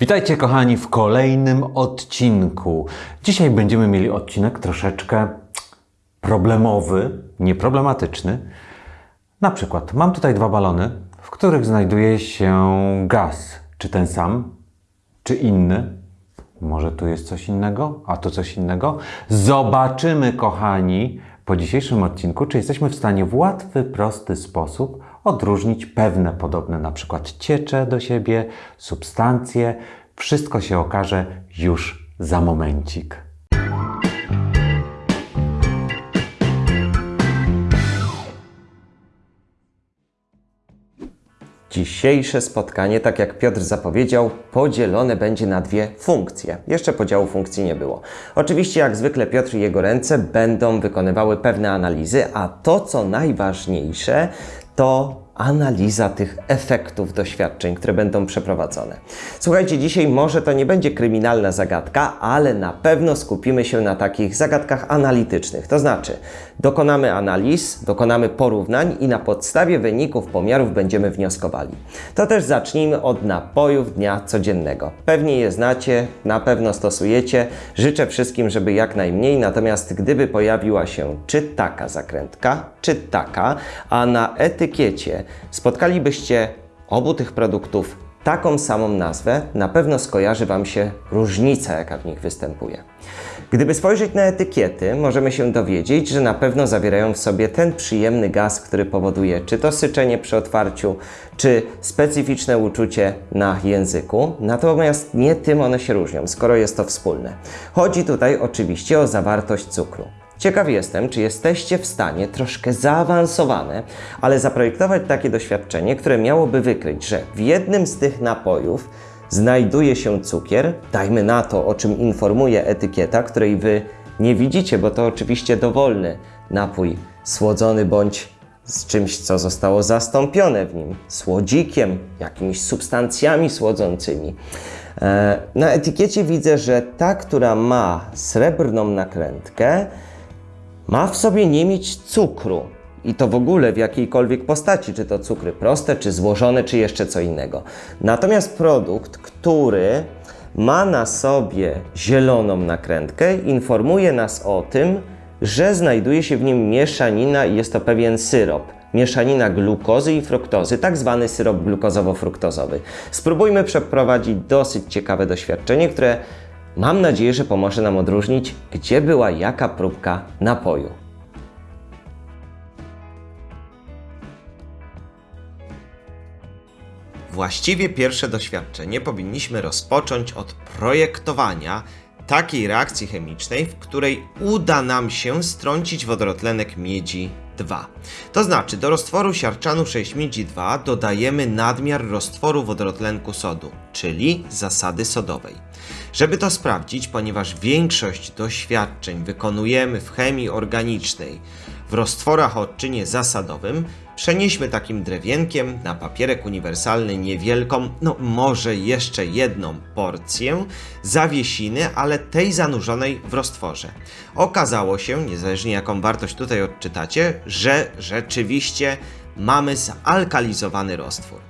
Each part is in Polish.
Witajcie kochani w kolejnym odcinku. Dzisiaj będziemy mieli odcinek troszeczkę problemowy, nieproblematyczny. Na przykład mam tutaj dwa balony, w których znajduje się gaz. Czy ten sam, czy inny? Może tu jest coś innego, a tu coś innego? Zobaczymy, kochani, po dzisiejszym odcinku, czy jesteśmy w stanie w łatwy, prosty sposób odróżnić pewne podobne, na przykład ciecze do siebie, substancje. Wszystko się okaże już za momencik. Dzisiejsze spotkanie, tak jak Piotr zapowiedział, podzielone będzie na dwie funkcje. Jeszcze podziału funkcji nie było. Oczywiście, jak zwykle, Piotr i jego ręce będą wykonywały pewne analizy, a to, co najważniejsze, to analiza tych efektów doświadczeń, które będą przeprowadzone. Słuchajcie, dzisiaj może to nie będzie kryminalna zagadka, ale na pewno skupimy się na takich zagadkach analitycznych. To znaczy, dokonamy analiz, dokonamy porównań i na podstawie wyników pomiarów będziemy wnioskowali. To też zacznijmy od napojów dnia codziennego. Pewnie je znacie, na pewno stosujecie. Życzę wszystkim, żeby jak najmniej, natomiast gdyby pojawiła się czy taka zakrętka, czy taka, a na etykiecie spotkalibyście obu tych produktów taką samą nazwę, na pewno skojarzy Wam się różnica, jaka w nich występuje. Gdyby spojrzeć na etykiety, możemy się dowiedzieć, że na pewno zawierają w sobie ten przyjemny gaz, który powoduje czy to syczenie przy otwarciu, czy specyficzne uczucie na języku. Natomiast nie tym one się różnią, skoro jest to wspólne. Chodzi tutaj oczywiście o zawartość cukru. Ciekaw jestem, czy jesteście w stanie troszkę zaawansowane, ale zaprojektować takie doświadczenie, które miałoby wykryć, że w jednym z tych napojów znajduje się cukier, dajmy na to, o czym informuje etykieta, której wy nie widzicie, bo to oczywiście dowolny napój słodzony bądź z czymś, co zostało zastąpione w nim, słodzikiem, jakimiś substancjami słodzącymi. E, na etykiecie widzę, że ta, która ma srebrną nakrętkę, ma w sobie nie mieć cukru. I to w ogóle w jakiejkolwiek postaci, czy to cukry proste, czy złożone, czy jeszcze co innego. Natomiast produkt, który ma na sobie zieloną nakrętkę, informuje nas o tym, że znajduje się w nim mieszanina i jest to pewien syrop. Mieszanina glukozy i fruktozy, tak zwany syrop glukozowo-fruktozowy. Spróbujmy przeprowadzić dosyć ciekawe doświadczenie, które Mam nadzieję, że pomoże nam odróżnić, gdzie była jaka próbka napoju. Właściwie pierwsze doświadczenie powinniśmy rozpocząć od projektowania takiej reakcji chemicznej, w której uda nam się strącić wodorotlenek miedzi 2. To znaczy do roztworu siarczanu 6 miedzi 2 dodajemy nadmiar roztworu wodorotlenku sodu, czyli zasady sodowej. Żeby to sprawdzić, ponieważ większość doświadczeń wykonujemy w chemii organicznej w roztworach o odczynie zasadowym, przenieśmy takim drewienkiem na papierek uniwersalny niewielką, no może jeszcze jedną porcję zawiesiny, ale tej zanurzonej w roztworze. Okazało się, niezależnie jaką wartość tutaj odczytacie, że rzeczywiście mamy zalkalizowany roztwór.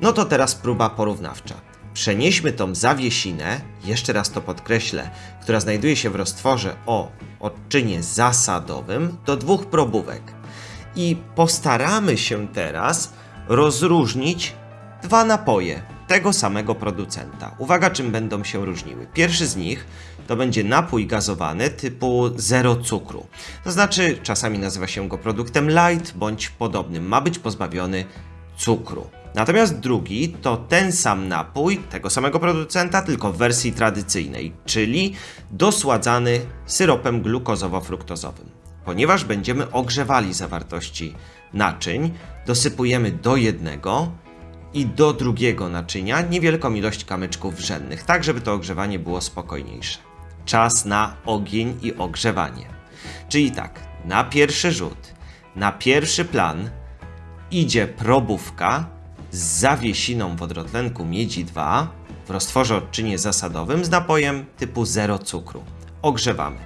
No to teraz próba porównawcza. Przenieśmy tą zawiesinę, jeszcze raz to podkreślę, która znajduje się w roztworze o odczynie zasadowym do dwóch probówek. I postaramy się teraz rozróżnić dwa napoje tego samego producenta. Uwaga, czym będą się różniły. Pierwszy z nich to będzie napój gazowany typu zero cukru. To znaczy, czasami nazywa się go produktem light bądź podobnym. Ma być pozbawiony cukru. Natomiast drugi to ten sam napój tego samego producenta, tylko w wersji tradycyjnej, czyli dosładzany syropem glukozowo-fruktozowym. Ponieważ będziemy ogrzewali zawartości naczyń, dosypujemy do jednego i do drugiego naczynia niewielką ilość kamyczków wrzennych, tak żeby to ogrzewanie było spokojniejsze. Czas na ogień i ogrzewanie. Czyli tak, na pierwszy rzut, na pierwszy plan idzie probówka z zawiesiną wodorotlenku miedzi 2 w roztworze odczynie zasadowym z napojem typu 0 cukru. Ogrzewamy.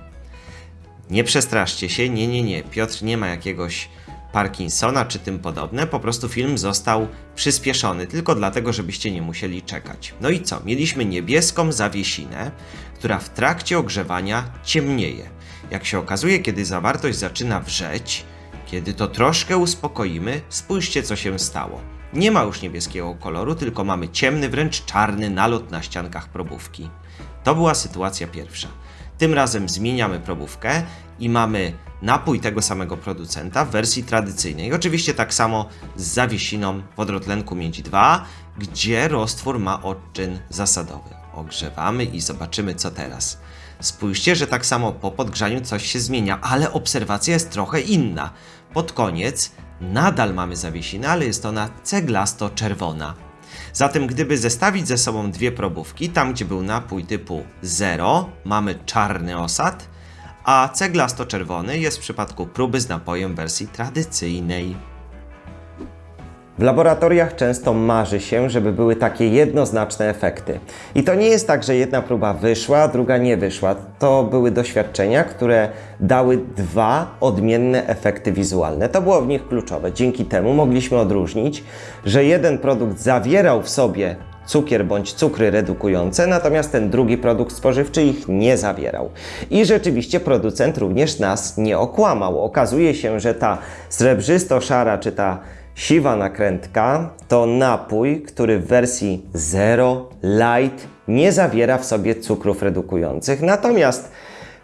Nie przestraszcie się, nie, nie, nie. Piotr nie ma jakiegoś Parkinsona czy tym podobne, po prostu film został przyspieszony, tylko dlatego, żebyście nie musieli czekać. No i co? Mieliśmy niebieską zawiesinę, która w trakcie ogrzewania ciemnieje. Jak się okazuje, kiedy zawartość zaczyna wrzeć, kiedy to troszkę uspokoimy, spójrzcie co się stało. Nie ma już niebieskiego koloru, tylko mamy ciemny, wręcz czarny nalot na ściankach probówki. To była sytuacja pierwsza. Tym razem zmieniamy probówkę i mamy napój tego samego producenta w wersji tradycyjnej. Oczywiście tak samo z zawiesiną wodorotlenku miedzi 2, gdzie roztwór ma odczyn zasadowy. Ogrzewamy i zobaczymy co teraz. Spójrzcie, że tak samo po podgrzaniu coś się zmienia, ale obserwacja jest trochę inna. Pod koniec nadal mamy zawiesinę, ale jest ona ceglasto-czerwona. Zatem gdyby zestawić ze sobą dwie probówki, tam gdzie był napój typu 0, mamy czarny osad, a ceglasto-czerwony jest w przypadku próby z napojem wersji tradycyjnej. W laboratoriach często marzy się, żeby były takie jednoznaczne efekty. I to nie jest tak, że jedna próba wyszła, druga nie wyszła. To były doświadczenia, które dały dwa odmienne efekty wizualne. To było w nich kluczowe. Dzięki temu mogliśmy odróżnić, że jeden produkt zawierał w sobie cukier bądź cukry redukujące, natomiast ten drugi produkt spożywczy ich nie zawierał. I rzeczywiście producent również nas nie okłamał. Okazuje się, że ta srebrzysto-szara czy ta siwa nakrętka to napój, który w wersji Zero Light nie zawiera w sobie cukrów redukujących. Natomiast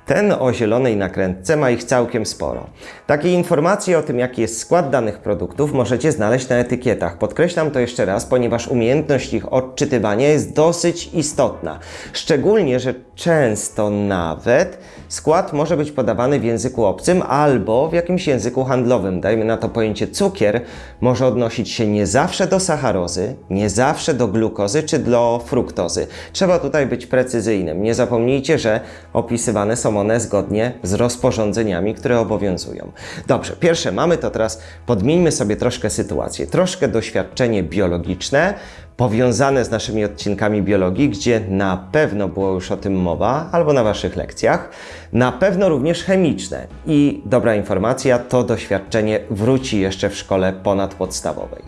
ten o zielonej nakrętce ma ich całkiem sporo. Takie informacje o tym, jaki jest skład danych produktów, możecie znaleźć na etykietach. Podkreślam to jeszcze raz, ponieważ umiejętność ich odczytywania jest dosyć istotna. Szczególnie, że często nawet skład może być podawany w języku obcym albo w jakimś języku handlowym. Dajmy na to pojęcie cukier może odnosić się nie zawsze do sacharozy, nie zawsze do glukozy czy do fruktozy. Trzeba tutaj być precyzyjnym. Nie zapomnijcie, że opisywane są one zgodnie z rozporządzeniami, które obowiązują. Dobrze, pierwsze mamy to teraz podmieńmy sobie troszkę sytuację. Troszkę doświadczenie biologiczne, powiązane z naszymi odcinkami biologii, gdzie na pewno było już o tym mowa, albo na Waszych lekcjach, na pewno również chemiczne. I dobra informacja, to doświadczenie wróci jeszcze w szkole ponadpodstawowej.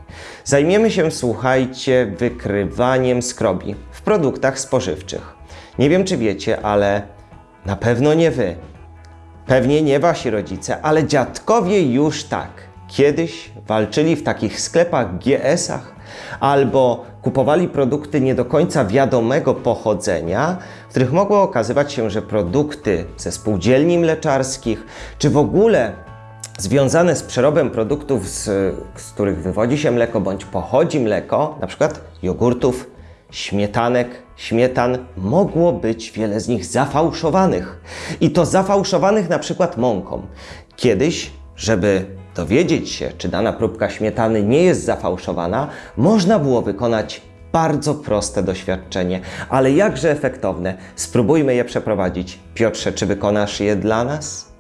Zajmiemy się, słuchajcie, wykrywaniem skrobi w produktach spożywczych. Nie wiem, czy wiecie, ale na pewno nie Wy. Pewnie nie Wasi rodzice, ale dziadkowie już tak. Kiedyś walczyli w takich sklepach GS-ach albo kupowali produkty nie do końca wiadomego pochodzenia, w których mogło okazywać się, że produkty ze spółdzielni mleczarskich, czy w ogóle związane z przerobem produktów, z, z których wywodzi się mleko bądź pochodzi mleko, na przykład jogurtów, śmietanek, śmietan, mogło być wiele z nich zafałszowanych. I to zafałszowanych na przykład mąką. Kiedyś, żeby dowiedzieć się, czy dana próbka śmietany nie jest zafałszowana, można było wykonać bardzo proste doświadczenie, ale jakże efektowne. Spróbujmy je przeprowadzić. Piotrze, czy wykonasz je dla nas?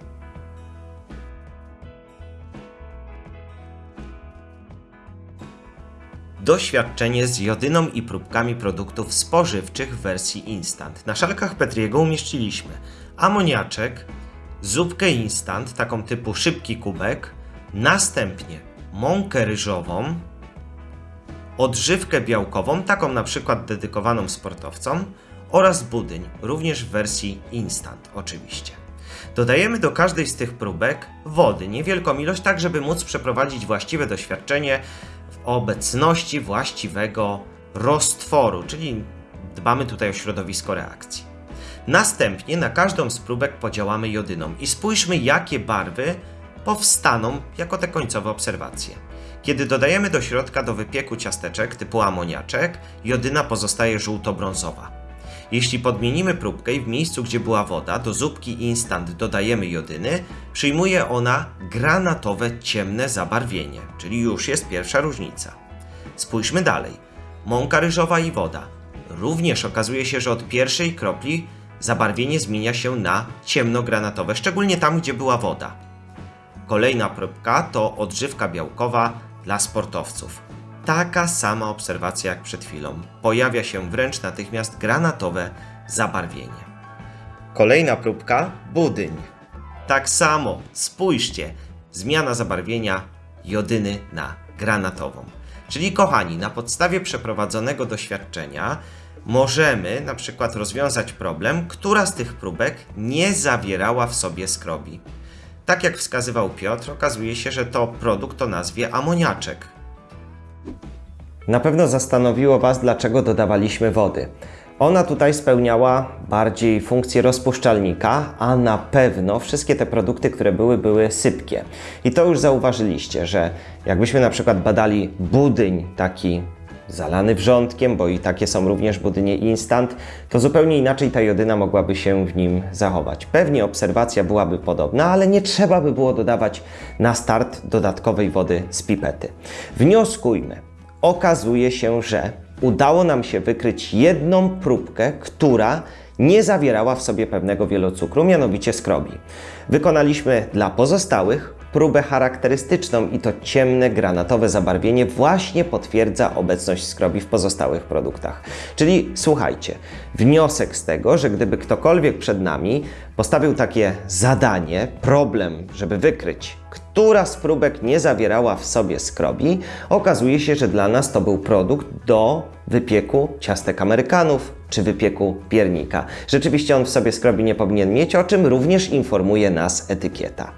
Doświadczenie z jodyną i próbkami produktów spożywczych w wersji instant. Na szalkach Petriego umieściliśmy amoniaczek, zupkę instant, taką typu szybki kubek, następnie mąkę ryżową, odżywkę białkową, taką na przykład dedykowaną sportowcom oraz budyń, również w wersji instant oczywiście. Dodajemy do każdej z tych próbek wody, niewielką ilość, tak żeby móc przeprowadzić właściwe doświadczenie w obecności właściwego roztworu, czyli dbamy tutaj o środowisko reakcji. Następnie na każdą z próbek podziałamy jodyną i spójrzmy jakie barwy powstaną jako te końcowe obserwacje. Kiedy dodajemy do środka do wypieku ciasteczek typu amoniaczek, jodyna pozostaje żółto-brązowa. Jeśli podmienimy próbkę i w miejscu, gdzie była woda, do zupki instant dodajemy jodyny, przyjmuje ona granatowe ciemne zabarwienie, czyli już jest pierwsza różnica. Spójrzmy dalej. Mąka ryżowa i woda. Również okazuje się, że od pierwszej kropli zabarwienie zmienia się na ciemnogranatowe, szczególnie tam, gdzie była woda. Kolejna próbka to odżywka białkowa dla sportowców. Taka sama obserwacja jak przed chwilą. Pojawia się wręcz natychmiast granatowe zabarwienie. Kolejna próbka budyń. Tak samo, spójrzcie, zmiana zabarwienia jodyny na granatową. Czyli kochani, na podstawie przeprowadzonego doświadczenia możemy na przykład rozwiązać problem, która z tych próbek nie zawierała w sobie skrobi. Tak jak wskazywał Piotr, okazuje się, że to produkt o nazwie amoniaczek. Na pewno zastanowiło Was, dlaczego dodawaliśmy wody. Ona tutaj spełniała bardziej funkcję rozpuszczalnika, a na pewno wszystkie te produkty, które były, były sypkie. I to już zauważyliście, że jakbyśmy na przykład badali budyń taki zalany wrzątkiem, bo i takie są również budynie instant, to zupełnie inaczej ta jodyna mogłaby się w nim zachować. Pewnie obserwacja byłaby podobna, ale nie trzeba by było dodawać na start dodatkowej wody z pipety. Wnioskujmy. Okazuje się, że udało nam się wykryć jedną próbkę, która nie zawierała w sobie pewnego wielocukru, mianowicie skrobi. Wykonaliśmy dla pozostałych próbę charakterystyczną i to ciemne granatowe zabarwienie właśnie potwierdza obecność skrobi w pozostałych produktach. Czyli słuchajcie, wniosek z tego, że gdyby ktokolwiek przed nami postawił takie zadanie, problem, żeby wykryć, która z próbek nie zawierała w sobie skrobi, okazuje się, że dla nas to był produkt do wypieku ciastek amerykanów czy wypieku piernika. Rzeczywiście on w sobie skrobi nie powinien mieć, o czym również informuje nas etykieta.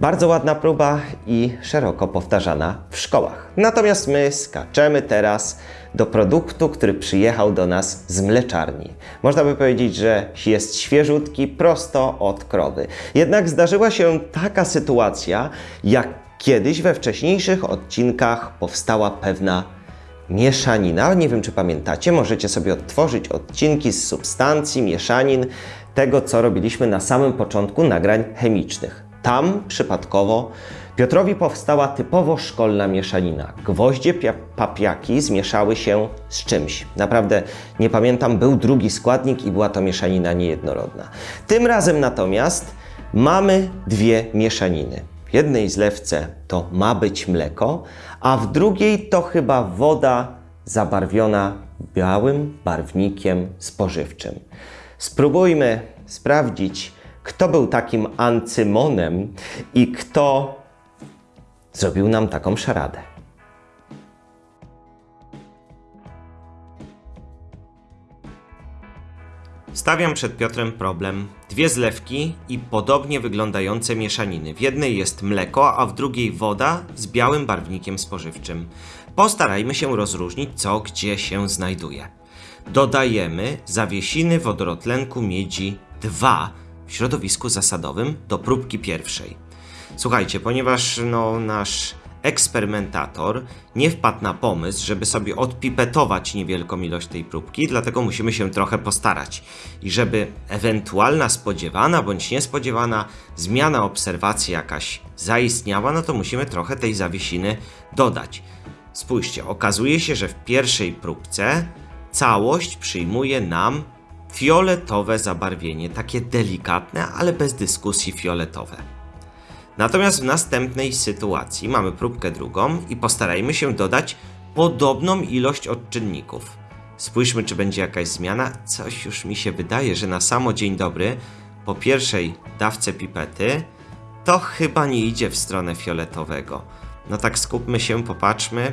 Bardzo ładna próba i szeroko powtarzana w szkołach. Natomiast my skaczemy teraz do produktu, który przyjechał do nas z mleczarni. Można by powiedzieć, że jest świeżutki prosto od krowy. Jednak zdarzyła się taka sytuacja, jak kiedyś we wcześniejszych odcinkach powstała pewna mieszanina. Nie wiem, czy pamiętacie, możecie sobie odtworzyć odcinki z substancji, mieszanin, tego, co robiliśmy na samym początku nagrań chemicznych. Tam przypadkowo Piotrowi powstała typowo szkolna mieszanina. Gwoździe pia- papiaki zmieszały się z czymś. Naprawdę nie pamiętam, był drugi składnik i była to mieszanina niejednorodna. Tym razem natomiast mamy dwie mieszaniny. W jednej zlewce to ma być mleko, a w drugiej to chyba woda zabarwiona białym barwnikiem spożywczym. Spróbujmy sprawdzić, kto był takim ancymonem i kto zrobił nam taką szaradę. Stawiam przed Piotrem problem. Dwie zlewki i podobnie wyglądające mieszaniny. W jednej jest mleko, a w drugiej woda z białym barwnikiem spożywczym. Postarajmy się rozróżnić, co gdzie się znajduje. Dodajemy zawiesiny wodorotlenku miedzi 2 w środowisku zasadowym do próbki pierwszej. Słuchajcie, ponieważ no, nasz eksperymentator nie wpadł na pomysł, żeby sobie odpipetować niewielką ilość tej próbki, dlatego musimy się trochę postarać. I żeby ewentualna spodziewana bądź niespodziewana zmiana obserwacji jakaś zaistniała, no to musimy trochę tej zawiesiny dodać. Spójrzcie, okazuje się, że w pierwszej próbce całość przyjmuje nam fioletowe zabarwienie, takie delikatne, ale bez dyskusji fioletowe. Natomiast w następnej sytuacji mamy próbkę drugą i postarajmy się dodać podobną ilość odczynników. Spójrzmy, czy będzie jakaś zmiana. Coś już mi się wydaje, że na samo dzień dobry, po pierwszej dawce pipety, to chyba nie idzie w stronę fioletowego. No tak skupmy się, popatrzmy.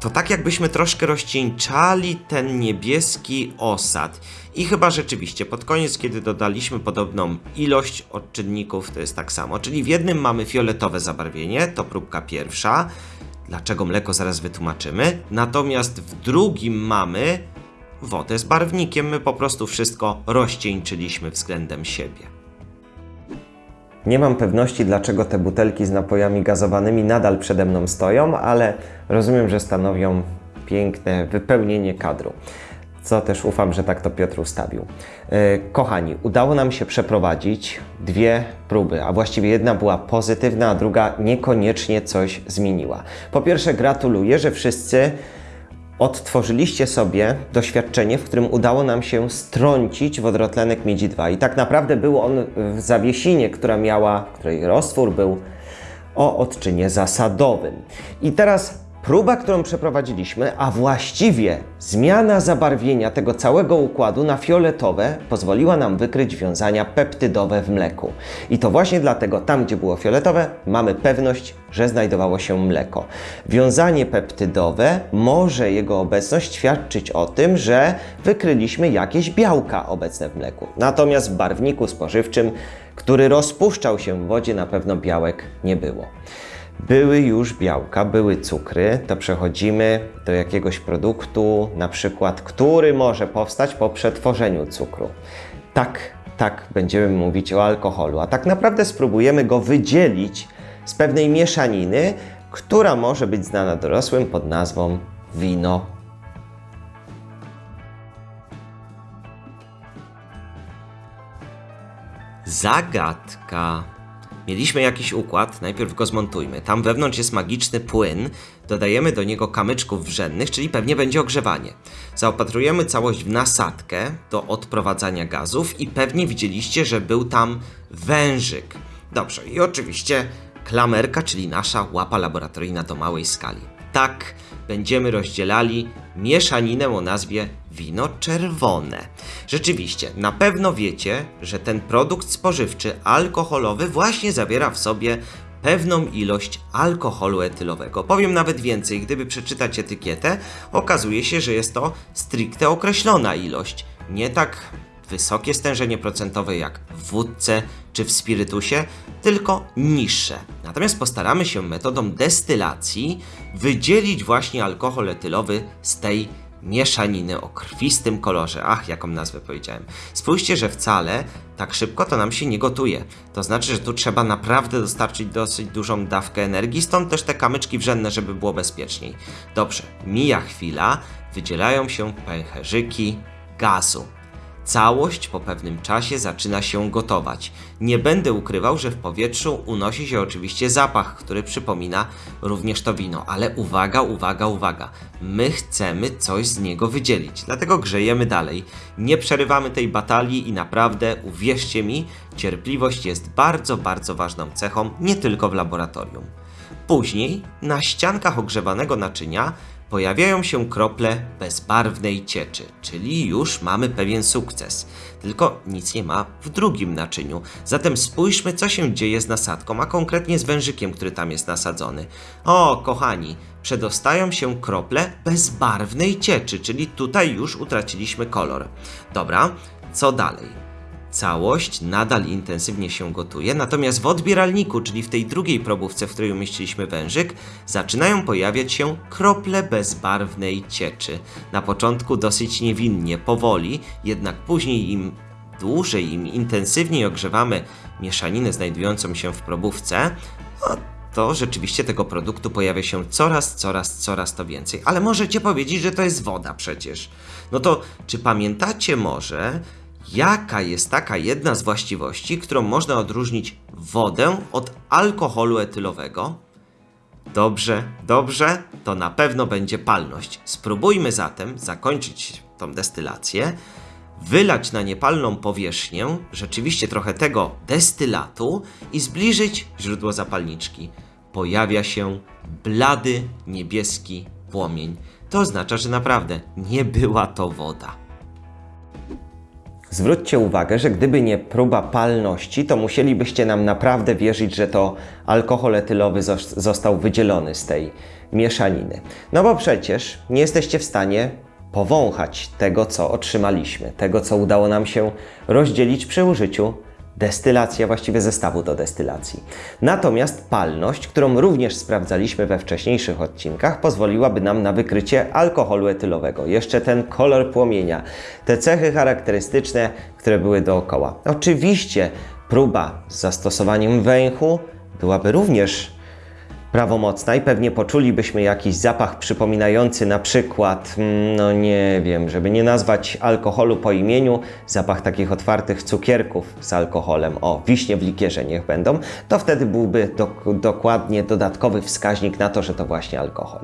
To tak jakbyśmy troszkę rozcieńczali ten niebieski osad. I chyba rzeczywiście pod koniec, kiedy dodaliśmy podobną ilość odczynników, to jest tak samo. Czyli w jednym mamy fioletowe zabarwienie, to próbka pierwsza. Dlaczego mleko zaraz wytłumaczymy. Natomiast w drugim mamy wodę z barwnikiem. My po prostu wszystko rozcieńczyliśmy względem siebie. Nie mam pewności, dlaczego te butelki z napojami gazowanymi nadal przede mną stoją, ale rozumiem, że stanowią piękne wypełnienie kadru. Co też ufam, że tak to Piotr ustawił. E, Kochani, udało nam się przeprowadzić dwie próby, a właściwie jedna była pozytywna, a druga niekoniecznie coś zmieniła. Po pierwsze, gratuluję, że wszyscy odtworzyliście sobie doświadczenie, w którym udało nam się strącić wodorotlenek miedzi 2. I tak naprawdę był on w zawiesinie, która miała, której roztwór był o odczynie zasadowym. I teraz Próba, którą przeprowadziliśmy, a właściwie zmiana zabarwienia tego całego układu na fioletowe pozwoliła nam wykryć wiązania peptydowe w mleku. I to właśnie dlatego tam, gdzie było fioletowe, mamy pewność, że znajdowało się mleko. Wiązanie peptydowe może jego obecność świadczyć o tym, że wykryliśmy jakieś białka obecne w mleku. Natomiast w barwniku spożywczym, który rozpuszczał się w wodzie, na pewno białek nie było były już białka, były cukry, to przechodzimy do jakiegoś produktu, na przykład, który może powstać po przetworzeniu cukru. Tak, tak będziemy mówić o alkoholu, a tak naprawdę spróbujemy go wydzielić z pewnej mieszaniny, która może być znana dorosłym pod nazwą wino. Zagadka. Mieliśmy jakiś układ, najpierw go zmontujmy. Tam wewnątrz jest magiczny płyn, dodajemy do niego kamyczków wrzennych, czyli pewnie będzie ogrzewanie. Zaopatrujemy całość w nasadkę do odprowadzania gazów i pewnie widzieliście, że był tam wężyk. Dobrze, i oczywiście klamerka, czyli nasza łapa laboratoryjna do małej skali. Tak będziemy rozdzielali mieszaninę o nazwie wino czerwone. Rzeczywiście, na pewno wiecie, że ten produkt spożywczy alkoholowy właśnie zawiera w sobie pewną ilość alkoholu etylowego. Powiem nawet więcej, gdyby przeczytać etykietę, okazuje się, że jest to stricte określona ilość, nie tak wysokie stężenie procentowe jak w wódce czy w spirytusie, tylko niższe. Natomiast postaramy się metodą destylacji wydzielić właśnie alkohol etylowy z tej mieszaniny o krwistym kolorze. Ach, jaką nazwę powiedziałem. Spójrzcie, że wcale tak szybko to nam się nie gotuje. To znaczy, że tu trzeba naprawdę dostarczyć dosyć dużą dawkę energii, stąd też te kamyczki wrzenne, żeby było bezpieczniej. Dobrze, mija chwila, wydzielają się pęcherzyki gazu. Całość po pewnym czasie zaczyna się gotować. Nie będę ukrywał, że w powietrzu unosi się oczywiście zapach, który przypomina również to wino, ale uwaga, uwaga, uwaga. My chcemy coś z niego wydzielić, dlatego grzejemy dalej. Nie przerywamy tej batalii i naprawdę, uwierzcie mi, cierpliwość jest bardzo, bardzo ważną cechą, nie tylko w laboratorium. Później na ściankach ogrzewanego naczynia pojawiają się krople bezbarwnej cieczy, czyli już mamy pewien sukces. Tylko nic nie ma w drugim naczyniu. Zatem spójrzmy, co się dzieje z nasadką, a konkretnie z wężykiem, który tam jest nasadzony. O, kochani, przedostają się krople bezbarwnej cieczy, czyli tutaj już utraciliśmy kolor. Dobra, co dalej? Całość nadal intensywnie się gotuje, natomiast w odbieralniku, czyli w tej drugiej probówce, w której umieściliśmy wężyk, zaczynają pojawiać się krople bezbarwnej cieczy. Na początku dosyć niewinnie, powoli, jednak później im dłużej, im intensywniej ogrzewamy mieszaninę znajdującą się w probówce, no, to rzeczywiście tego produktu pojawia się coraz, coraz, coraz to więcej. Ale możecie powiedzieć, że to jest woda przecież. No to czy pamiętacie może, jaka jest taka jedna z właściwości, którą można odróżnić wodę od alkoholu etylowego? Dobrze, dobrze, to na pewno będzie palność. Spróbujmy zatem zakończyć tą destylację, wylać na niepalną powierzchnię rzeczywiście trochę tego destylatu i zbliżyć źródło zapalniczki. Pojawia się blady niebieski płomień. To oznacza, że naprawdę nie była to woda. Zwróćcie uwagę, że gdyby nie próba palności, to musielibyście nam naprawdę wierzyć, że to alkohol etylowy zos- został wydzielony z tej mieszaniny. No bo przecież nie jesteście w stanie powąchać tego, co otrzymaliśmy, tego, co udało nam się rozdzielić przy użyciu destylacji, a właściwie zestawu do destylacji. Natomiast palność, którą również sprawdzaliśmy we wcześniejszych odcinkach, pozwoliłaby nam na wykrycie alkoholu etylowego. Jeszcze ten kolor płomienia, te cechy charakterystyczne, które były dookoła. Oczywiście próba z zastosowaniem węchu byłaby również prawomocna i pewnie poczulibyśmy jakiś zapach przypominający na przykład, mm, no nie wiem, żeby nie nazwać alkoholu po imieniu, zapach takich otwartych cukierków z alkoholem, o, wiśnie w likierze niech będą, to wtedy byłby dok- dokładnie dodatkowy wskaźnik na to, że to właśnie alkohol.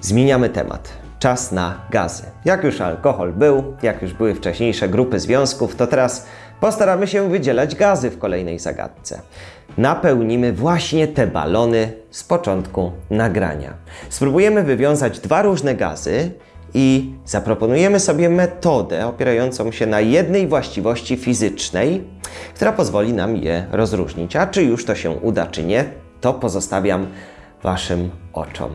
Zmieniamy temat. Czas na gazy. Jak już alkohol był, jak już były wcześniejsze grupy związków, to teraz postaramy się wydzielać gazy w kolejnej zagadce. Napełnimy właśnie te balony z początku nagrania. Spróbujemy wywiązać dwa różne gazy i zaproponujemy sobie metodę opierającą się na jednej właściwości fizycznej, która pozwoli nam je rozróżnić. A czy już to się uda, czy nie, to pozostawiam Waszym oczom.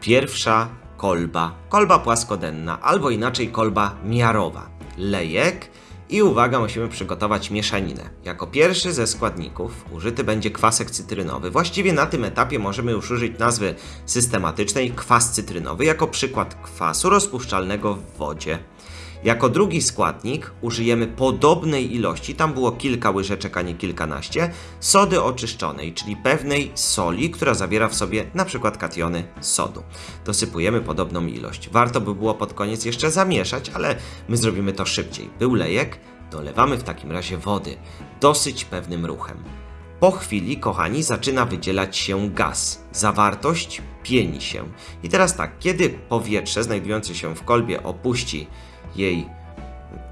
Pierwsza kolba. Kolba płaskodenna, albo inaczej kolba miarowa. Lejek i uwaga, musimy przygotować mieszaninę. Jako pierwszy ze składników użyty będzie kwasek cytrynowy. Właściwie na tym etapie możemy już użyć nazwy systematycznej kwas cytrynowy jako przykład kwasu rozpuszczalnego w wodzie. Jako drugi składnik użyjemy podobnej ilości, tam było kilka łyżeczek, a nie kilkanaście, sody oczyszczonej, czyli pewnej soli, która zawiera w sobie na przykład kationy sodu. Dosypujemy podobną ilość. Warto by było pod koniec jeszcze zamieszać, ale my zrobimy to szybciej. Był lejek, dolewamy w takim razie wody, dosyć pewnym ruchem. Po chwili, kochani, zaczyna wydzielać się gaz. Zawartość pieni się. I teraz tak, kiedy powietrze znajdujące się w kolbie opuści jej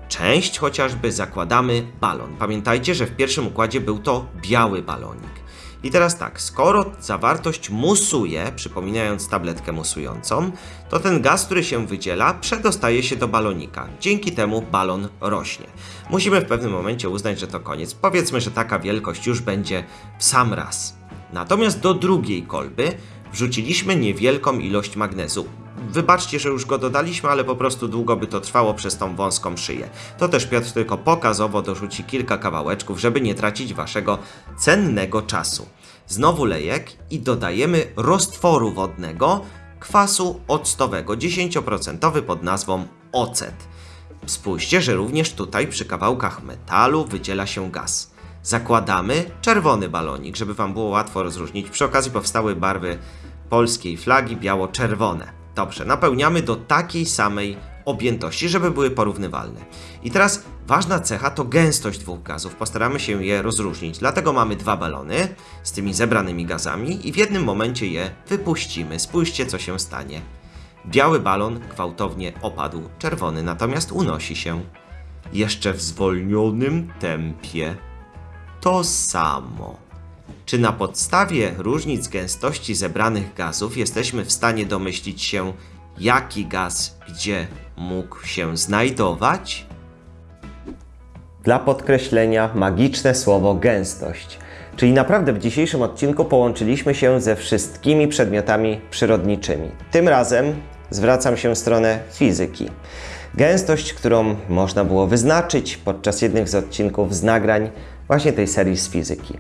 część, chociażby zakładamy balon. Pamiętajcie, że w pierwszym układzie był to biały balonik. I teraz tak, skoro zawartość musuje, przypominając tabletkę musującą, to ten gaz, który się wydziela, przedostaje się do balonika. Dzięki temu balon rośnie. Musimy w pewnym momencie uznać, że to koniec. Powiedzmy, że taka wielkość już będzie w sam raz. Natomiast do drugiej kolby wrzuciliśmy niewielką ilość magnezu. Wybaczcie, że już go dodaliśmy, ale po prostu długo by to trwało przez tą wąską szyję. To też Piotr tylko pokazowo dorzuci kilka kawałeczków, żeby nie tracić waszego cennego czasu. Znowu lejek i dodajemy roztworu wodnego kwasu octowego 10% pod nazwą ocet. Spójrzcie, że również tutaj przy kawałkach metalu wydziela się gaz. Zakładamy czerwony balonik, żeby Wam było łatwo rozróżnić. Przy okazji powstały barwy polskiej flagi biało-czerwone. Dobrze, napełniamy do takiej samej objętości, żeby były porównywalne. I teraz ważna cecha to gęstość dwóch gazów. Postaramy się je rozróżnić. Dlatego mamy dwa balony z tymi zebranymi gazami i w jednym momencie je wypuścimy. Spójrzcie, co się stanie. Biały balon gwałtownie opadł, czerwony natomiast unosi się. Jeszcze w zwolnionym tempie. To samo. Czy na podstawie różnic gęstości zebranych gazów jesteśmy w stanie domyślić się, jaki gaz gdzie mógł się znajdować? Dla podkreślenia magiczne słowo gęstość. Czyli naprawdę w dzisiejszym odcinku połączyliśmy się ze wszystkimi przedmiotami przyrodniczymi. Tym razem zwracam się w stronę fizyki. Gęstość, którą można było wyznaczyć podczas jednych z odcinków z nagrań właśnie tej serii z fizyki.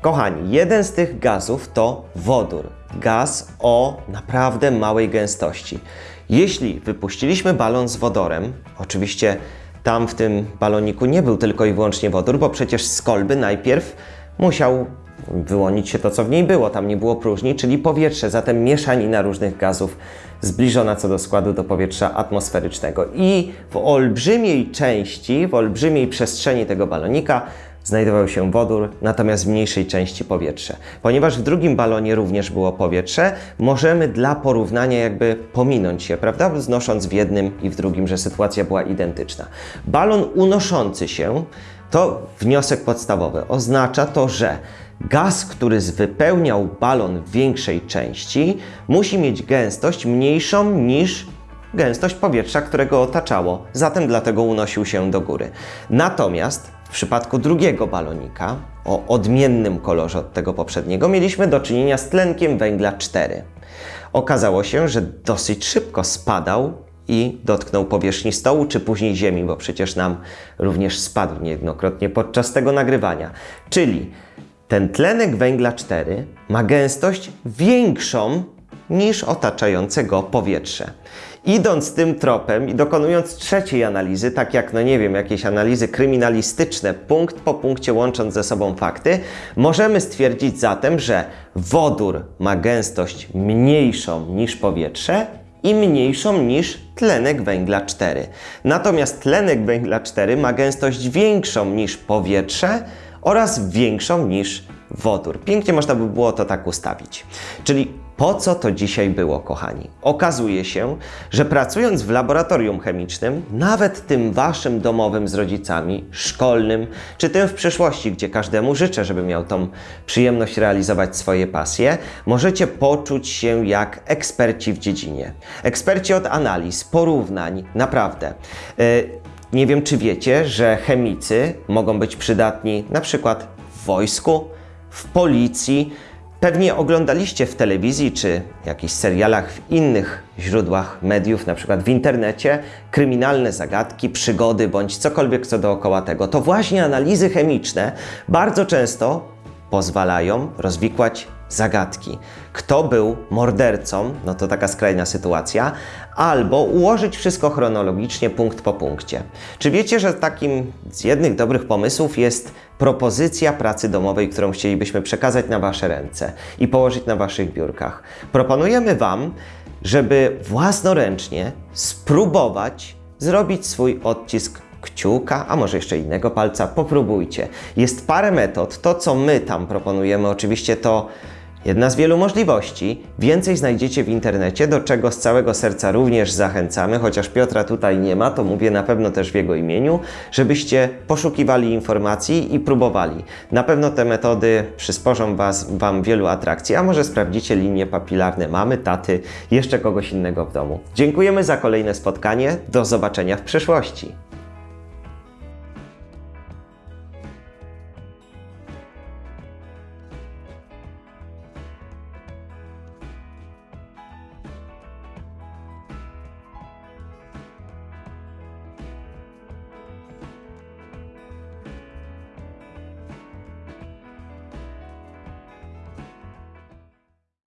Kochani, jeden z tych gazów to wodór. Gaz o naprawdę małej gęstości. Jeśli wypuściliśmy balon z wodorem, oczywiście tam w tym baloniku nie był tylko i wyłącznie wodór, bo przecież z kolby najpierw musiał wyłonić się to, co w niej było. Tam nie było próżni, czyli powietrze, zatem mieszanina różnych gazów zbliżona co do składu do powietrza atmosferycznego. I w olbrzymiej części, w olbrzymiej przestrzeni tego balonika znajdował się wodór, natomiast w mniejszej części powietrze. Ponieważ w drugim balonie również było powietrze, możemy dla porównania jakby pominąć się, prawda? Znosząc w jednym i w drugim, że sytuacja była identyczna. Balon unoszący się to wniosek podstawowy. Oznacza to, że gaz, który wypełniał balon w większej części, musi mieć gęstość mniejszą niż gęstość powietrza, które go otaczało. Zatem dlatego unosił się do góry. Natomiast w przypadku drugiego balonika, o odmiennym kolorze od tego poprzedniego, mieliśmy do czynienia z tlenkiem węgla 4. Okazało się, że dosyć szybko spadał i dotknął powierzchni stołu, czy później ziemi, bo przecież nam również spadł niejednokrotnie podczas tego nagrywania. Czyli ten tlenek węgla 4 ma gęstość większą niż otaczające go powietrze. Idąc tym tropem i dokonując trzeciej analizy, tak jak, no nie wiem, jakieś analizy kryminalistyczne, punkt po punkcie łącząc ze sobą fakty, możemy stwierdzić zatem, że wodór ma gęstość mniejszą niż powietrze i mniejszą niż tlenek węgla 4. Natomiast tlenek węgla 4 ma gęstość większą niż powietrze oraz większą niż wodór. Pięknie można by było to tak ustawić. Czyli Po co to dzisiaj było, kochani? Okazuje się, że pracując w laboratorium chemicznym, nawet tym waszym domowym z rodzicami, szkolnym, czy tym w przyszłości, gdzie każdemu życzę, żeby miał tą przyjemność realizować swoje pasje, możecie poczuć się jak eksperci w dziedzinie. Eksperci od analiz, porównań, naprawdę. Yy, nie wiem, czy wiecie, że chemicy mogą być przydatni na przykład w wojsku, w policji. Pewnie oglądaliście w telewizji czy jakichś serialach w innych źródłach mediów, na przykład w internecie, kryminalne zagadki, przygody bądź cokolwiek co dookoła tego. To właśnie analizy chemiczne bardzo często pozwalają rozwikłać zagadki. Kto był mordercą, no to taka skrajna sytuacja, albo ułożyć wszystko chronologicznie, punkt po punkcie. Czy wiecie, że takim z jednych dobrych pomysłów jest propozycja pracy domowej, którą chcielibyśmy przekazać na Wasze ręce i położyć na Waszych biurkach? Proponujemy Wam, żeby własnoręcznie spróbować zrobić swój odcisk kciuka, a może jeszcze innego palca, popróbujcie. Jest parę metod. To, co my tam proponujemy, oczywiście to jedna z wielu możliwości. Więcej znajdziecie w internecie, do czego z całego serca również zachęcamy, chociaż Piotra tutaj nie ma, to mówię na pewno też w jego imieniu, żebyście poszukiwali informacji i próbowali. Na pewno te metody przysporzą was, Wam wielu atrakcji, a może sprawdzicie linie papilarne mamy, taty, jeszcze kogoś innego w domu. Dziękujemy za kolejne spotkanie. Do zobaczenia w przyszłości.